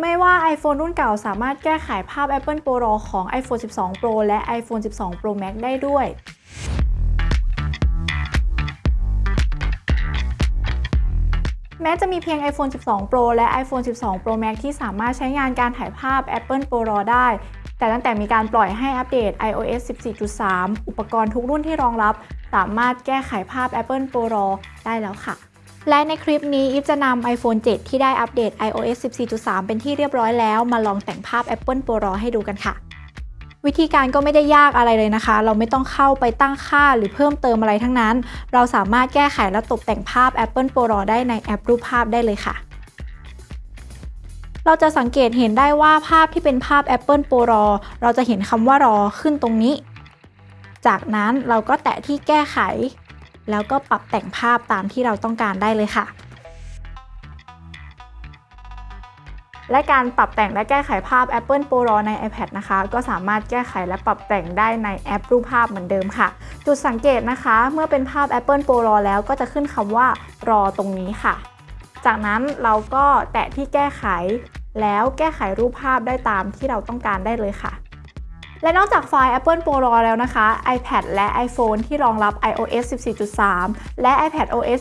ไม่ว่า iPhone รุ่นเก่าสามารถแก้ไขภาพ Apple Pro RAW ของ iPhone 12 Pro และ iPhone 12 Pro Max ได้ด้วยแม้จะมีเพียง iPhone 12 Pro และ iPhone 12 Pro Max ที่สามารถใช้งานการถ่ายภาพ Apple Pro RAW ได้ แต่ตั้งแต่มีการปล่อยให้อัปเดต iOS 14.3 อุปกรณ์ทุกรุ่นที่รองรับ สามารถแก้ไขภาพ Apple Pro RAW ได้แล้วค่ะ และในคลิปนี้อีฟจะนำ iPhone 7 ที่ได้อัปเดต iOS 14.3 เป็นที่เรียบร้อยแล้ว มาลองแต่งภาพ Apple Pro RAW ให้ดูกันค่ะ วิธีการก็ไม่ได้ยากอะไรเลยนะคะ เราไม่ต้องเข้าไปตั้งค่าหรือเพิ่มเติมอะไรทั้งนั้น เราสามารถแก้ไขและตกแต่งภาพ Apple Pro RAW ได้ในแอปรูปภาพได้เลยค่ะเราจะสังเกตเห็นได้ว่าภาพที่เป็นภาพ Apple Pro RAW เราจะเห็นคำว่า RAW ขึ้นตรงนี้ จากนั้นเราก็แตะที่แก้ไข แล้วก็ปรับแต่งภาพตามที่เราต้องการได้เลยค่ะ และการปรับแต่งและแก้ไขภาพ Apple Pro RAW ใน iPad นะคะ ก็สามารถแก้ไขและปรับแต่งได้ในแอปรูปภาพเหมือนเดิมค่ะ จุดสังเกตนะคะ เมื่อเป็นภาพ Apple Pro RAW แล้วก็จะขึ้นคำว่า RAW ตรงนี้ค่ะ จากนั้นเราก็แตะที่แก้ไข แล้วแก้ไขรูปภาพได้ตามที่เราต้องการได้เลยค่ะ และนอกจากไฟล์ Apple Pro RAW แล้วนะคะ iPad และ iPhone ที่รองรับ iOS 14.3 และ iPad OS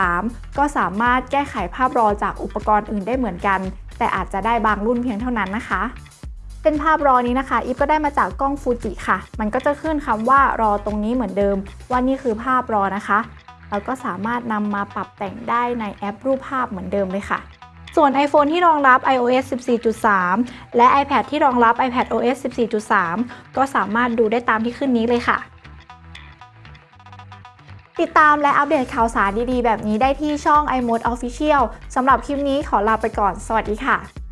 14.3 ก็สามารถแก้ไขภาพ RAW จากอุปกรณ์อื่นได้เหมือนกัน แต่อาจจะได้บางรุ่นเพียงเท่านั้นนะคะเป็นภาพ RAW นี้นะคะอีฟก็ได้มาจากกล้องฟูจิค่ะ มันก็จะขึ้นคำว่า RAW ตรงนี้เหมือนเดิม ว่านี่คือภาพ RAW นะคะ เราก็สามารถนำมาปรับแต่งได้ในแอปรูปภาพเหมือนเดิมเลยค่ะ ส่วน iPhone ที่รองรับ iOS 14.3 และ iPad ที่รองรับ iPad OS 14.3 ก็สามารถดูได้ตามที่ขึ้นนี้เลยค่ะ ติดตามและอัปเดตข่าวสารดีๆ แบบนี้ได้ที่ช่อง iMode Official สำหรับคลิปนี้ขอลาไปก่อน สวัสดีค่ะ